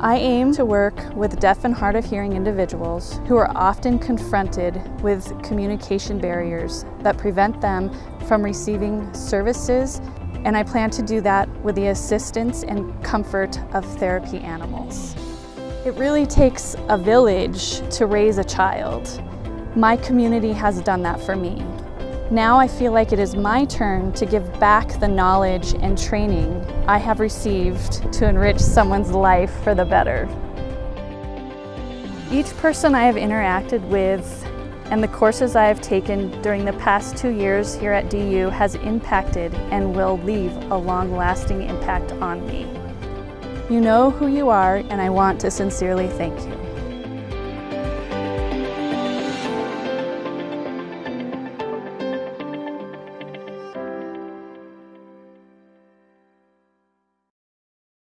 I aim to work with deaf and hard of hearing individuals who are often confronted with communication barriers that prevent them from receiving services and I plan to do that with the assistance and comfort of therapy animals. It really takes a village to raise a child. My community has done that for me. Now I feel like it is my turn to give back the knowledge and training I have received to enrich someone's life for the better. Each person I have interacted with and the courses I have taken during the past two years here at DU has impacted and will leave a long-lasting impact on me. You know who you are and I want to sincerely thank you.